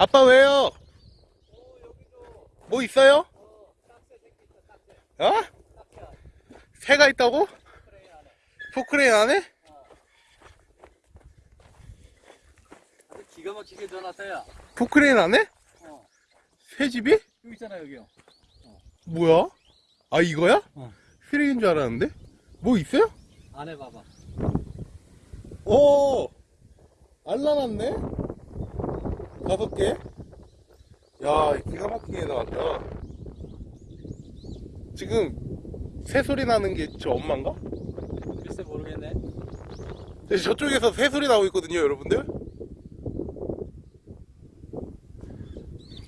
아빠 왜요? 뭐 있어요? 어? 새가 있다고? 포크레인 안에? 기가 막히게 전화서야. 포크레인 안에? 어. 새 집이? 여기 있잖아 여기요. 뭐야? 아 이거야? 어. 쓰레기인 줄 알았는데? 뭐 있어요? 안에 봐봐. 오! 알라놨네? 다섯 개? 야, 기가 막히게 나왔다. 지금, 새 소리 나는 게 저 엄마인가? 글쎄 모르겠네. 네, 저쪽에서 새 소리 나고 있거든요, 여러분들.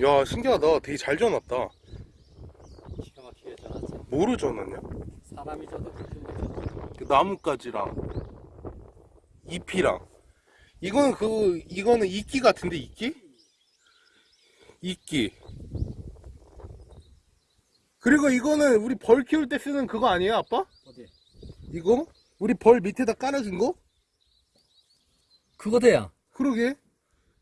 야, 신기하다. 되게 잘 전왔다. 기가 막히게 전화서. 뭐로 전왔냐? 사람이 저도 그 나뭇가지랑, 잎이랑. 이거는 그, 이거는 이끼 같은데, 이끼? 이끼. 그리고 이거는 우리 벌 키울 때 쓰는 그거 아니에요, 아빠? 어디? 이거? 우리 벌 밑에다 깔아준 거? 그거 돼야. 그러게.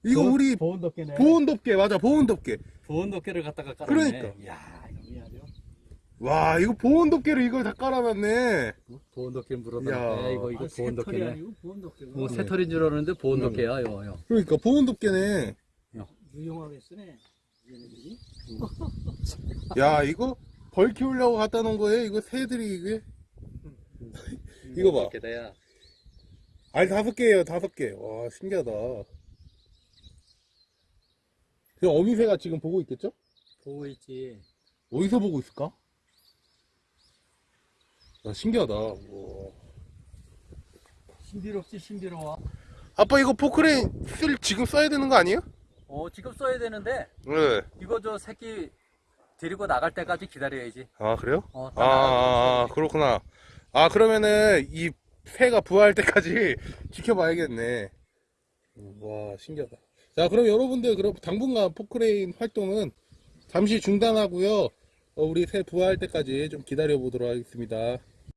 이거 우리 보온 덮개네. 보온 덮개, 맞아, 보온 덮개. 보온 덮개를 갖다가 깔았네. 그러니까. 야 이거 아주. 와, 이거 보온 덮개로 이걸 다 깔아놨네. 보온 덮개 야. 물어다네. 이거 이거 아, 보온 덮개네. 아니고 보온 덮개고 뭐 새털인 줄 알았는데 보온 음. 덮개야 요 요. 그러니까 보온 덮개네. 유용하게 쓰네 얘네들이 야, 이거 벌 키우려고 갖다 놓은 거예요? 이거 새들이 이게? 이거 봐. 야. 아니, 다섯 개예요, 다섯 개. 와, 신기하다. 그 어미새가 지금 보고 있겠죠? 보고 있지. 어디서 보고 있을까? 야, 신기하다. 우와. 신비롭지 신비로워. 아빠 이거 포크레인 쓸 지금 써야 되는 거 아니에요? 어 지금 써야 되는데 네. 이거 저 새끼 데리고 나갈 때까지 기다려야지. 아 그래요? 어, 아, 다 나가고 아, 아, 그렇구나. 아 그러면은 이 새가 부화할 때까지 지켜봐야겠네. 와 신기하다. 자 그럼 여러분들 그럼 당분간 포크레인 활동은 잠시 중단하고요. 어, 우리 새 부화할 때까지 좀 기다려 보도록 하겠습니다.